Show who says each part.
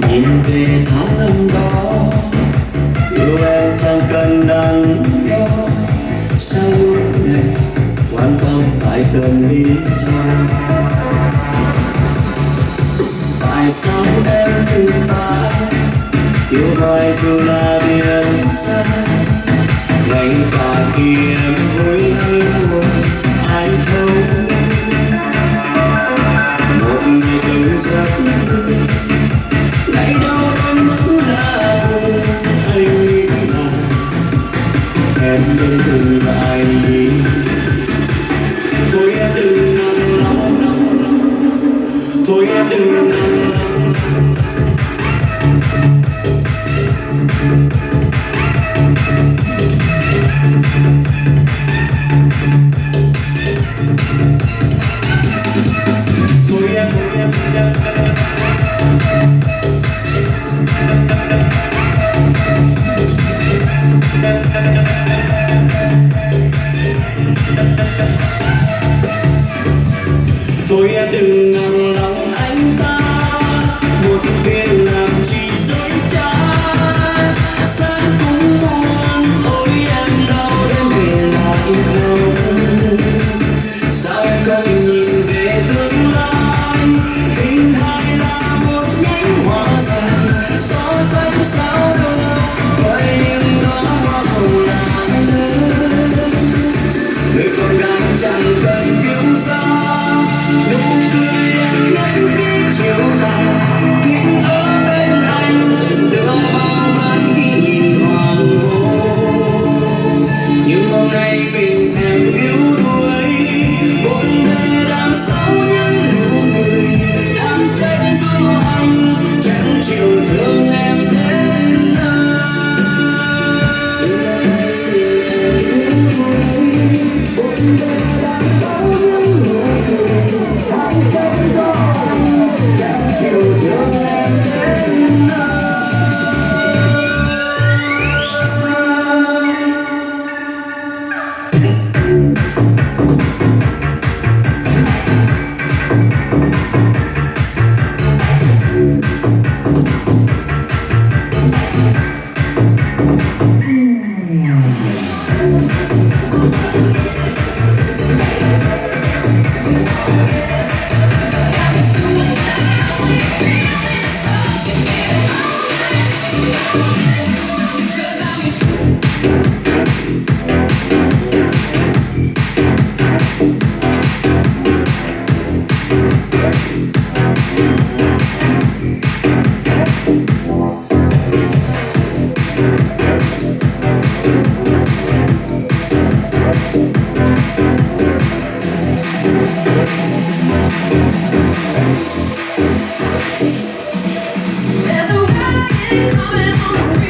Speaker 1: nhìn về tháng năm đó yêu em chẳng cần đắn đo sao lúc này quan tâm phải cần lý do? Tại sao em cứ phải yêu hoài dù là biển xa ngay cả khi em em nên lại đi thôi em đừng nằm lòng thôi em đừng nằm lòng thôi em thôi em thôi em Tôi em đừng nặng lòng
Speaker 2: Thank